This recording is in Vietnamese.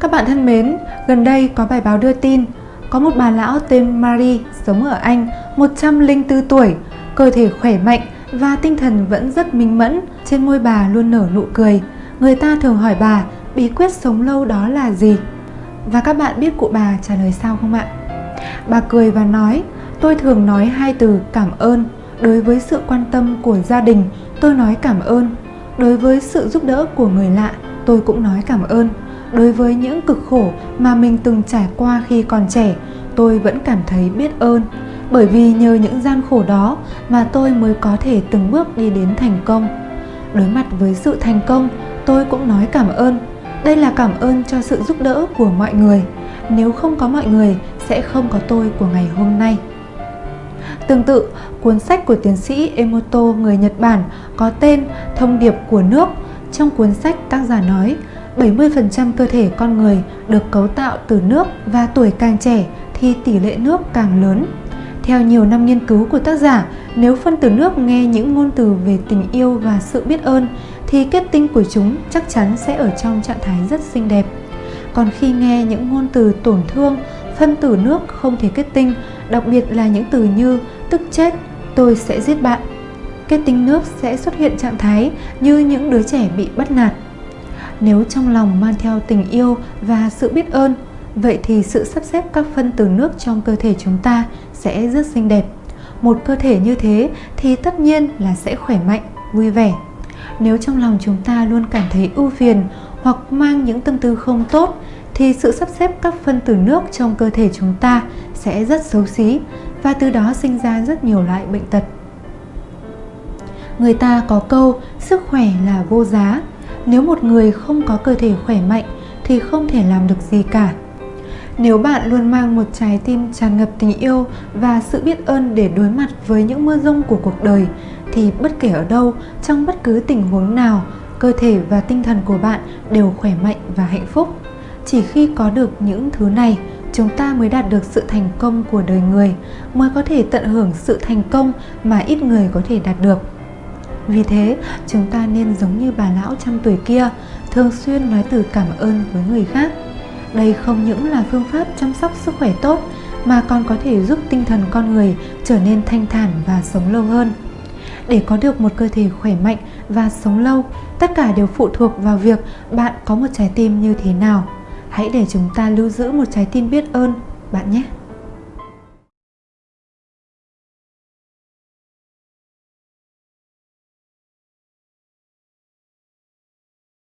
Các bạn thân mến, gần đây có bài báo đưa tin có một bà lão tên Marie sống ở Anh 104 tuổi, cơ thể khỏe mạnh và tinh thần vẫn rất minh mẫn, trên môi bà luôn nở nụ cười. Người ta thường hỏi bà bí quyết sống lâu đó là gì? Và các bạn biết cụ bà trả lời sao không ạ? Bà cười và nói, tôi thường nói hai từ cảm ơn. Đối với sự quan tâm của gia đình, tôi nói cảm ơn. Đối với sự giúp đỡ của người lạ, tôi cũng nói cảm ơn. Đối với những cực khổ mà mình từng trải qua khi còn trẻ, tôi vẫn cảm thấy biết ơn. Bởi vì nhờ những gian khổ đó mà tôi mới có thể từng bước đi đến thành công. Đối mặt với sự thành công, tôi cũng nói cảm ơn. Đây là cảm ơn cho sự giúp đỡ của mọi người. Nếu không có mọi người, sẽ không có tôi của ngày hôm nay. Tương tự, cuốn sách của tiến sĩ Emoto người Nhật Bản có tên Thông điệp của nước. Trong cuốn sách tác giả nói 70% cơ thể con người được cấu tạo từ nước và tuổi càng trẻ thì tỷ lệ nước càng lớn. Theo nhiều năm nghiên cứu của tác giả, nếu phân tử nước nghe những ngôn từ về tình yêu và sự biết ơn thì kết tinh của chúng chắc chắn sẽ ở trong trạng thái rất xinh đẹp. Còn khi nghe những ngôn từ tổn thương, phân tử nước không thể kết tinh, đặc biệt là những từ như tức chết, tôi sẽ giết bạn. Kết tinh nước sẽ xuất hiện trạng thái như những đứa trẻ bị bắt nạt. Nếu trong lòng mang theo tình yêu và sự biết ơn, vậy thì sự sắp xếp các phân tử nước trong cơ thể chúng ta sẽ rất xinh đẹp. Một cơ thể như thế thì tất nhiên là sẽ khỏe mạnh, vui vẻ. Nếu trong lòng chúng ta luôn cảm thấy ưu phiền hoặc mang những tâm tư không tốt thì sự sắp xếp các phân tử nước trong cơ thể chúng ta sẽ rất xấu xí và từ đó sinh ra rất nhiều loại bệnh tật. Người ta có câu sức khỏe là vô giá. Nếu một người không có cơ thể khỏe mạnh thì không thể làm được gì cả. Nếu bạn luôn mang một trái tim tràn ngập tình yêu và sự biết ơn để đối mặt với những mưa rông của cuộc đời thì bất kể ở đâu, trong bất cứ tình huống nào, cơ thể và tinh thần của bạn đều khỏe mạnh và hạnh phúc. Chỉ khi có được những thứ này, chúng ta mới đạt được sự thành công của đời người, mới có thể tận hưởng sự thành công mà ít người có thể đạt được. Vì thế, chúng ta nên giống như bà lão trăm tuổi kia, thường xuyên nói từ cảm ơn với người khác. Đây không những là phương pháp chăm sóc sức khỏe tốt, mà còn có thể giúp tinh thần con người trở nên thanh thản và sống lâu hơn. Để có được một cơ thể khỏe mạnh và sống lâu, tất cả đều phụ thuộc vào việc bạn có một trái tim như thế nào. Hãy để chúng ta lưu giữ một trái tim biết ơn bạn nhé.